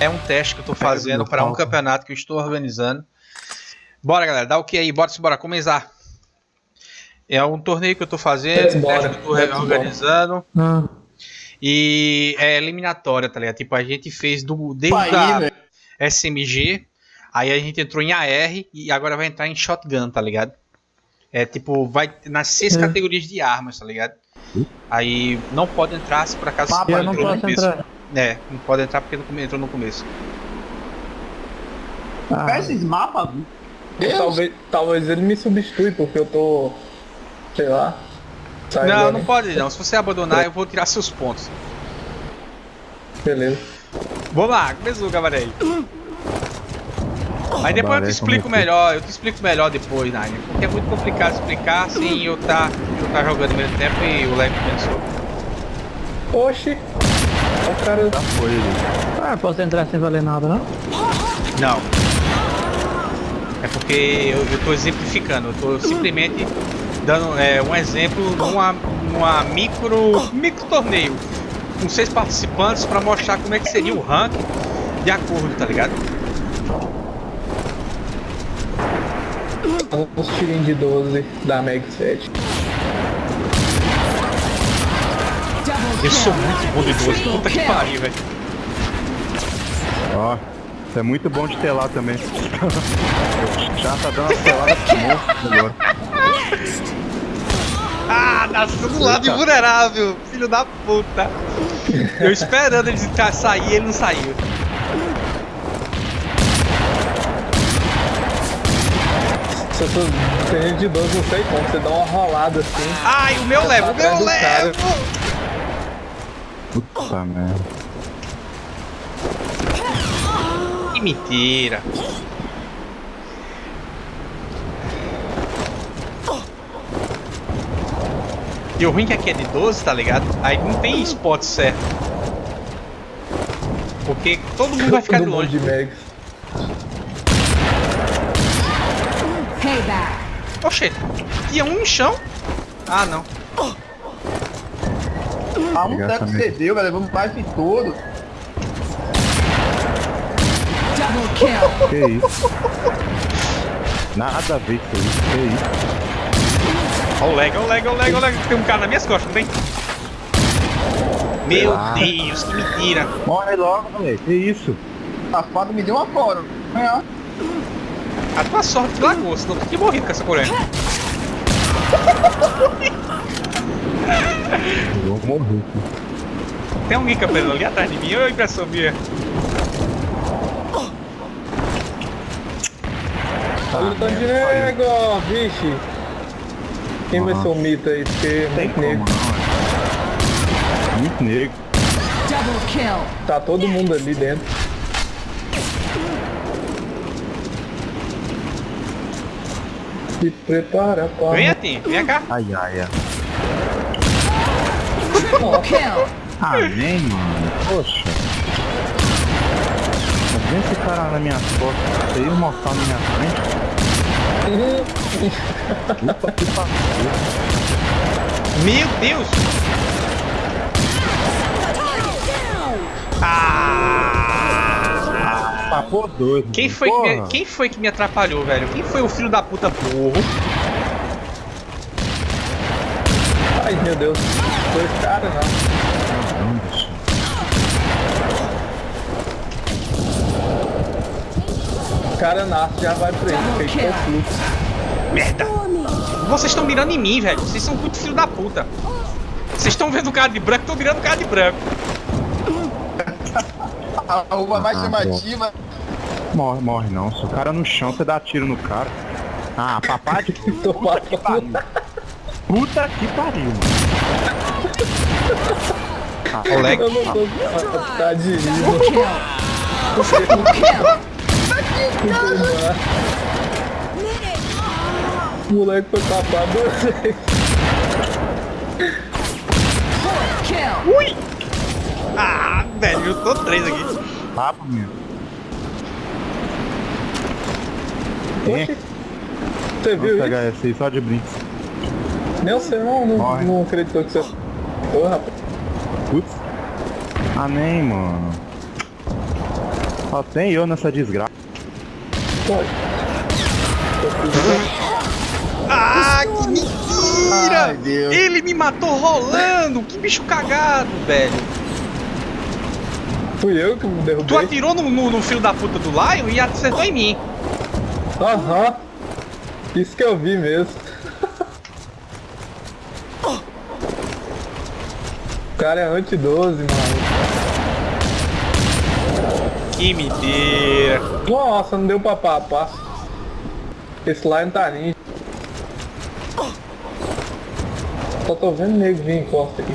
É um teste que eu tô fazendo para um campeonato que eu estou organizando. Bora, galera, dá o que aí? Bora, bora começar. É um torneio que eu tô fazendo, um teste que eu tô organizando. Ah. E é eliminatória, tá ligado? Tipo, a gente fez do, desde a SMG, aí a gente entrou em AR e agora vai entrar em Shotgun, tá ligado? É tipo, vai nas seis é. categorias de armas, tá ligado? Aí não pode entrar se por acaso Mapa, você não entrou no começo. Entrar. É, não pode entrar porque não entrou no começo. Ah. Esses mapas, talvez, talvez ele me substitui porque eu tô. sei lá. Não, não pode não. Se você abandonar, eu vou tirar seus pontos. Beleza. Vamos lá, começou, Gavarei. Aí depois eu te explico melhor, eu te explico melhor depois, Nine. Porque é muito complicado explicar assim eu tá, eu tá jogando ao mesmo tempo e o Leve pensou. Oxi! O cara já foi Ah, posso entrar sem valer nada, não? Não. É porque eu, eu tô exemplificando, eu tô simplesmente dando é, um exemplo numa, numa micro, micro torneio com seis participantes para mostrar como é que seria o rank de acordo, tá ligado? Uns tirinhos de 12 da Meg 7. Eu sou muito bom de 12, puta que pariu, velho. Ó, isso é muito bom de telar também. Já tá dando uma telada pro monstro agora. Ah, nasceu do lado invulnerável, filho da puta. Eu esperando ele sair e ele não saiu. Se eu tô tendo de 12, não sei como, você dá uma rolada assim. Ai, o meu leva, o meu leva! Puta merda. Que mentira! E o ruim que aqui é de 12, tá ligado? Aí não tem spot certo. Porque todo mundo vai ficar de longe. De Megs. Oxê, tinha um no chão? Ah, não. Ah, um teco cedeu, velho. Vamos mais de todo. Que isso? Nada a ver com isso, que isso? Olha o lag, olha o lag, olha o lag, olha o lag. Tem um cara nas minhas costas, não tem? Meu ah. Deus, que mentira. Morre logo, moleque. Que isso? Safado me deu uma fora. É. A tua sorte lagou, senão tu tinha morrido com essa coreia. Eu vou morrer. Tem alguém campeando ali atrás de mim ou impressão minha? Olha o tanto de nego, vixe. Quem vai ser o mito aí? Porque é muito negro. Muito negro. Tá todo mundo ali dentro. Se prepara para. Vem, Atim, vem cá. Ai, ai, ai. Ah, vem, mano. Poxa. Vem esse cara na minha costas. Você ia mostrar na minha frente. Que Meu Deus! Ah! Papou doido. Quem foi, que me, quem foi que me atrapalhou, velho? Quem foi o filho da puta burro? Ai, meu Deus. Foi cara, não. cara nasce já vai pra ele, feito conflito. Merda! Vocês estão mirando em mim, velho. Vocês são muito filho da puta. Vocês estão vendo o cara de branco, estão mirando o cara de branco. A uva mais ah, chamativa. Morre, morre não. Se o cara no chão, você dá tiro no cara. Ah, papai de puta que pariu. Puta que pariu. Ah, Oleg. Eu não tô... Tá de o moleque foi tapado Ui! Ah, velho, eu tô três aqui. Papo, meu. Oxi. Você viu isso? pegar esse aí só de brinco. Nem você não, não, não acreditou que você... Ô, rapaz. Putz. Ah, nem, mano. Só tem eu nessa desgraça. Ah, que mentira! Ai, Ele me matou rolando! Que bicho cagado, velho! Fui eu que me derrubei. Tu atirou no, no, no filho da puta do Lion e acertou em mim. Aham. Isso que eu vi mesmo. Cara é anti-12, mano. Que mentira. Nossa, não deu pra papar. Esse Lion tá ninja. Só tô vendo nego vir em costa aqui.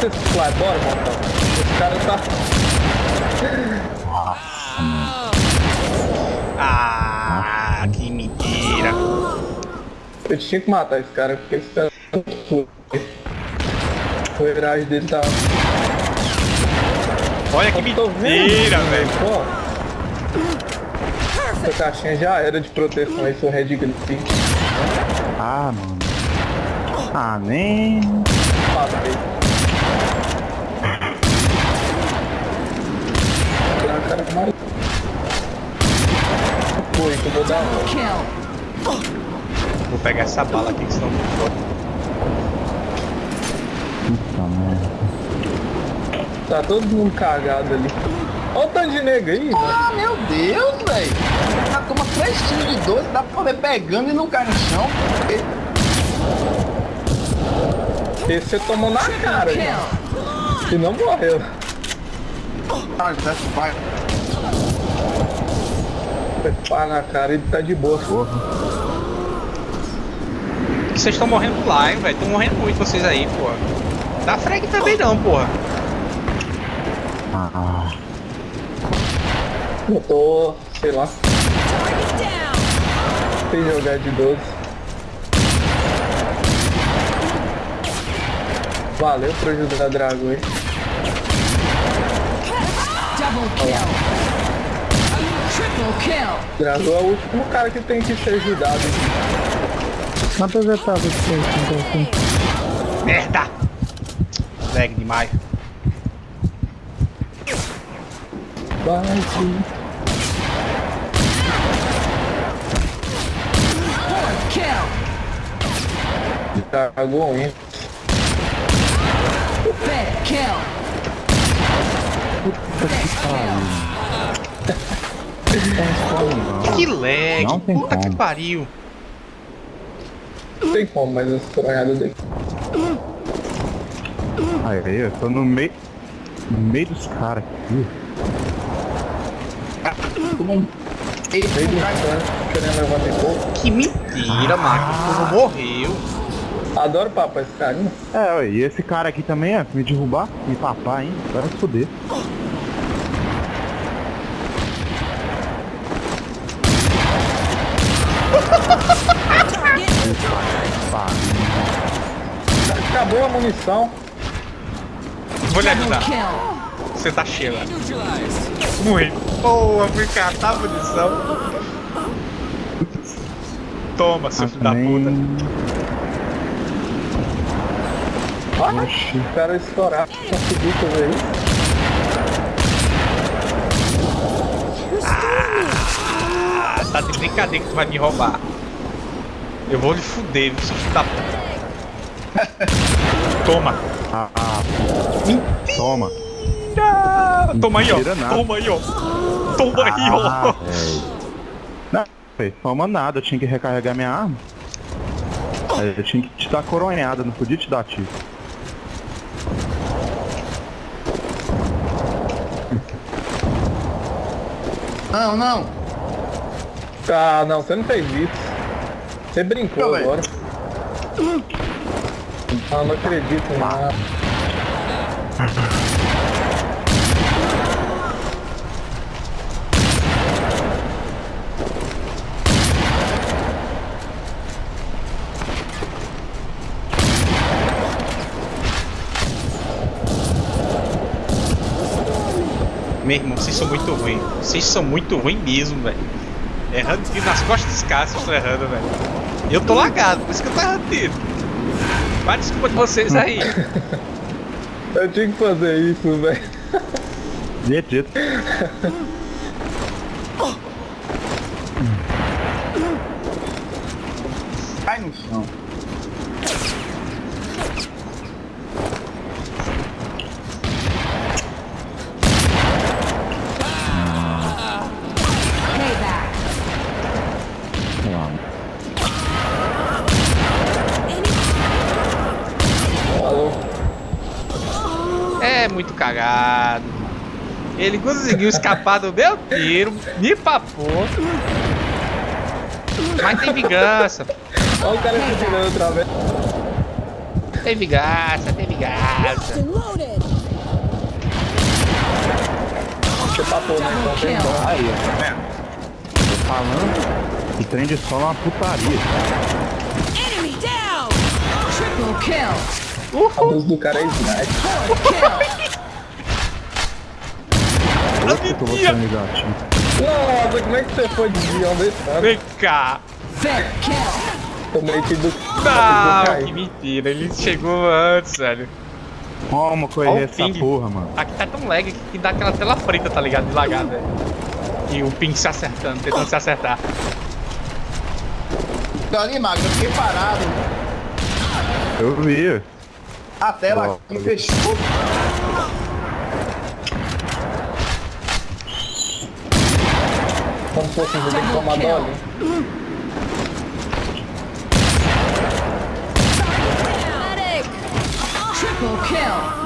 esse fly, bora, montão. Esse cara tá. Eu tinha que matar esse cara, porque esse cara o herói dele tá. Olha que mentira, velho. Essa caixinha já era de proteção aí, seu Red Grip. Ah, mano. Ah, nem. Passei. cara mais. Foi, que eu vou dar. Vou pegar essa bala aqui que senão não vou. Puta merda. Tá todo mundo cagado ali. Olha o tanto de nego aí, Ah, meu Deus, velho. Já toma três tiros de 12, dá pra ver pegando e não cai no chão. Esse você tomou na cara, já. E não morreu. Ah, já vai. Pá na cara ele tá de boa. Porra. Vocês estão morrendo lá, hein, velho? Estão morrendo muito vocês aí, porra. Dá frag também não, porra. Ah. Eu tô, sei lá. Sem jogar de 12. Valeu por ajudar a Drago aí. Double kill. Drago é o último cara que tem que ser ajudado. Quantas etapas que você então? Merda! Lag demais. Vai sim. Drago hein? Kill. Puta que pariu. Que lag, não tem puta como. que pariu. Não tem como, mas essa coronhada dele. Aí, eu tô no meio. No meio dos caras aqui. Que mentira, ah. O morreu. Adoro papai esse carinha. É, e esse cara aqui também, é, me derrubar, me papar, hein? Se foder. Acabou a munição. Vou lhe ajudar. Você tá cheio. Morri. Boa, fui catar a munição. Toma, seu filho da puta. Oxi, o cara estourar. Conseguiu fazer isso? Ah, tá de brincadeira que tu vai me roubar. Eu vou lhe fuder, seu filho da puta. Toma. Ah, ah. Toma. Toma aí, ó. Toma aí, ó. Toma ah, aí, ó. Não, toma nada. Eu tinha que recarregar minha arma. Eu tinha que te dar coronhada, não podia te dar tiro. Não, não. Ah, não, você não fez isso. Você brincou agora. Ah, não acredito, não. Meu irmão, vocês são muito ruins. Vocês são muito ruins mesmo, velho. Errando tiro nas costas dos caras, vocês estão errando, velho. Eu tô lagado, por isso que eu tô errando. A desculpa de vocês aí? Eu tinha que fazer isso, velho. Dito, Cai no chão. Cagado. Ele conseguiu escapar do meu tiro, me papou. Mas tem vingança. Olha o cara se tirando outra vez. Tem vingança, tem vingança. Você papou, né? Então. Aí? Tô falando que trem de solo é uma putaria. Enemy down! Triple kill! A luz do cara é sniper. Que? Nossa, como é que você foi desviando desse cara? Vem cá. Tomei tiro do... Não, que mentira. Ele chegou antes, velho. Como correr essa ping. porra, mano? Aqui tá tão lag que dá aquela tela preta, tá ligado? De lagada, velho. E o ping se acertando, tentando se acertar. Então ali, Magno, eu fiquei parado. Eu vi. A tela aqui fechou. Como fosse, você tem que tomar dole.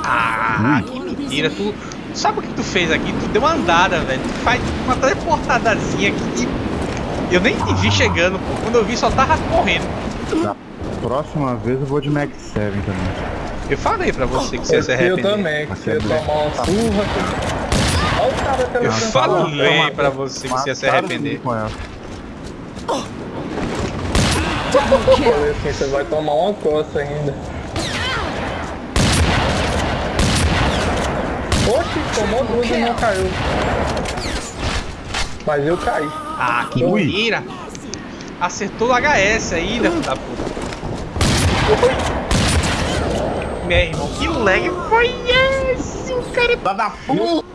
Ah, que mentira. Tu sabe o que tu fez aqui? Tu deu uma andada, velho. Tu faz uma teleportadazinha aqui. e Eu nem te vi chegando, pô. Quando eu vi, só tava correndo. Da próxima vez eu vou de Max 7 também. Eu falei pra você que você ia se Eu arrepender. também, que você ia tomar uma surra. Olha o cara Eu falei pra você que você ia se arrepender. Com ela. Falei você vai tomar uma coça ainda. Oxe, tomou duas e não caiu. Mas eu caí. Ah, que mentira. Acertou o HS ainda, filho da puta. Meu irmão, que lag foi esse? Cara, da puta.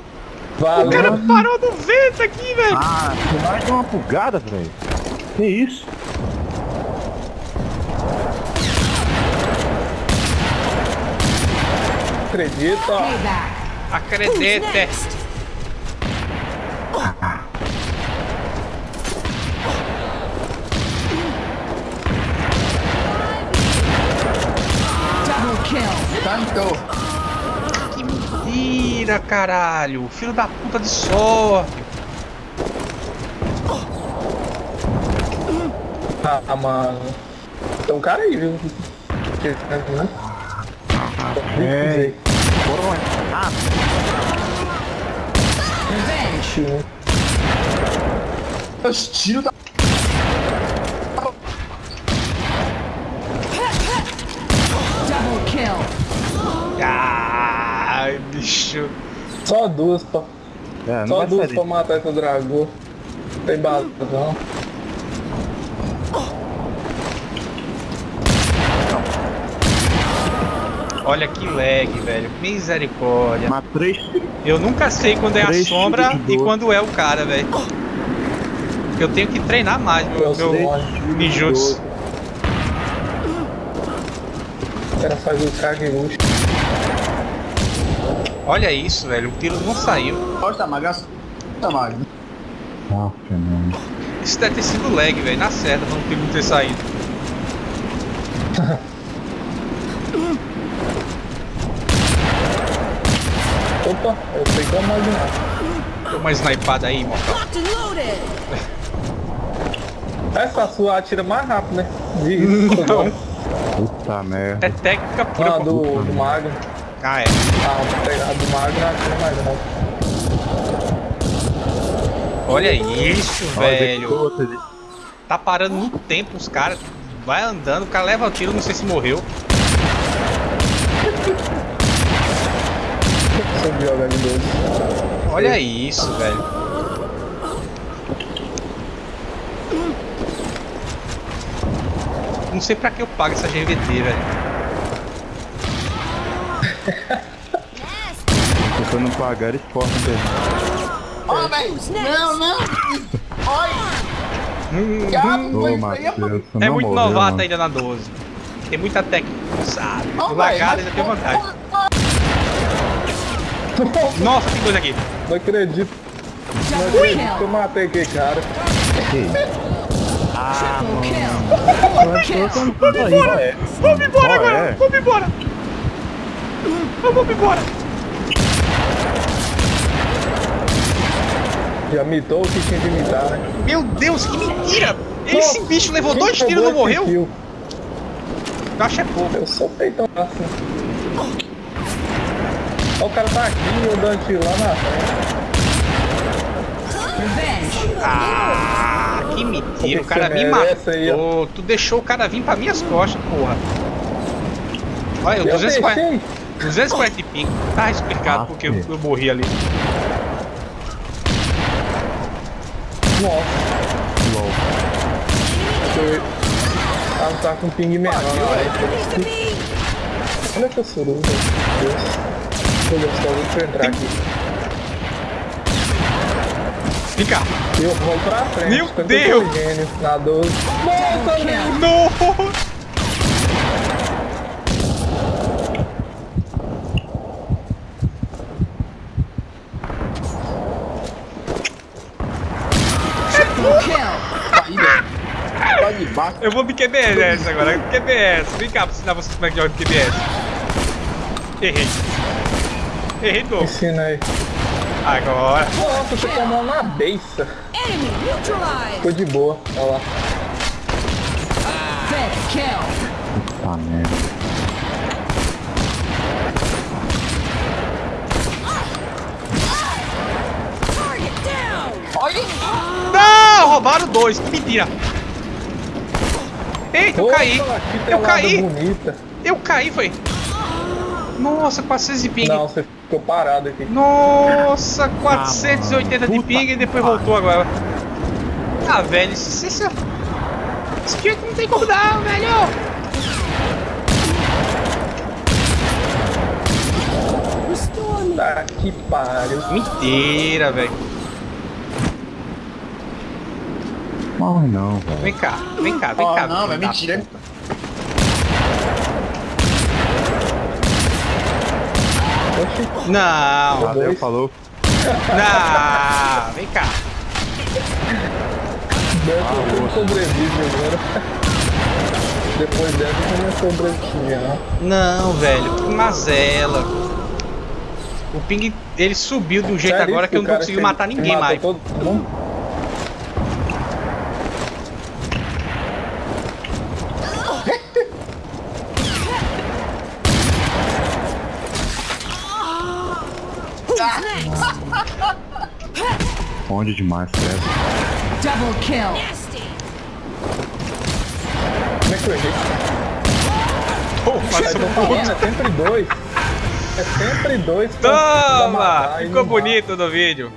O Valeu. cara parou no vento aqui, velho. Ah, vai dar uma bugada, velho. Que isso? Acredita. Double kill! Tanto. Mentira, caralho. Filho da puta de sorte. Ah, mano. Tem um cara aí, viu? Que- né? É. Ah, Revenge! Os tiros da. Bicho. Só duas pra, é, não só duas pra matar esse dragão. Tem bala, não. Olha que lag, velho. Misericórdia. Mas três Eu nunca sei quando é a sombra e quando é o cara, velho. Eu tenho que treinar mais meu, Eu meu sei. ninjutsu. O cara faz o Kagerush. Olha isso, velho. O tiro não saiu. Gosta, Magno. Gosta, Magno. Ah, fenômeno. Isso deve ter sido lag, velho. Na certa, não o tiro não ter saído. Opa, eu sei como imaginar. Deu uma snipada aí, mortal. Loaded! Essa sua atira mais rápido, né? De Não. Puta merda. É técnica pura. Ah, do, do Magno. Ah, é. Ah, a do Magno atira mais rápido. Olha isso, Olha, velho. de- Tá parando muito tempo os caras. Vai andando, o cara leva o tiro, não sei se morreu. Subiu H12. Olha isso, velho. Não sei pra que eu pago essa GVT, velho. Se não pagar, eles cortam dele. Ó, velho. Não, não. Matheus, mano. você É muito morreu, novato mano. ainda na 12. Tem muita técnica, sabe? Ó, O velho, lagado mas- ainda tem vantagem. Nossa, tem coisa aqui. Não acredito. Não acredito que eu matei aquele cara. Kill. Kill. Vamos embora! Vamos embora agora! é? Vamos embora! Vamos embora! Já mitou o que tinha de mitar, né? Meu Deus, que mentira! Esse bicho levou dois tiros e não morreu? kill? Eu acho que é pouco. Eu sou peitão assim. Ó, o cara tá aqui e eu dando tiro lá na frente. Ah, que mentira! O cara me matou. Tu deixou o cara vir pra minhas costas, porra. Olha, Eu 240, deixei. 240 e pico. Tá explicado Ah, porque eu, eu morri ali. Nossa. LOL. Foi. Ela tá com ping menor. né? Olha que eu sou meu Deus. Tô gostoso de entrar aqui. Vem cá. Eu vou pra frente. Meu Deus! gênio na 12. Nossa, velho. Não! Triple kill. Aí, velho. Tá de baixo. Eu vou me QBS agora. QBS. Vem cá pra ensinar vocês como é que joga QBS. Errei. Errei novo. Ensina aí. Agora. Nossa, você tomou na beiça. Enemy neutralized. Ficou de boa. Olha lá. Puta merda. Olha. Não! Roubaram dois. Que mentira. Eita, eu caí. Eu caí. bonita. Eu caí, foi. Nossa, 400 de ping. Não, você ficou parado aqui. Nossa, 480 de puta ping e depois voltou agora. Ah, velho, isso, isso, esse jeito não tem como dar, velho. Tá que pariu. Mentira, velho. Morre não, velho. Vem cá, vem cá, vem Ó, cá. não, é mentira. puta. Não, Valeu, falou. não, vem cá. dessa eu sobrevive agora. Depois dessa eu não sobrevive, não. Não, velho, que mazela. O ping, ele subiu de um jeito Sério agora que eu não consegui matar ninguém mais. Todo mundo? Onde demais, certo? Double kill. Como é que eu errei? Pô, tô falando, é sempre dois. É sempre dois Toma! matar Ficou bonito no vídeo.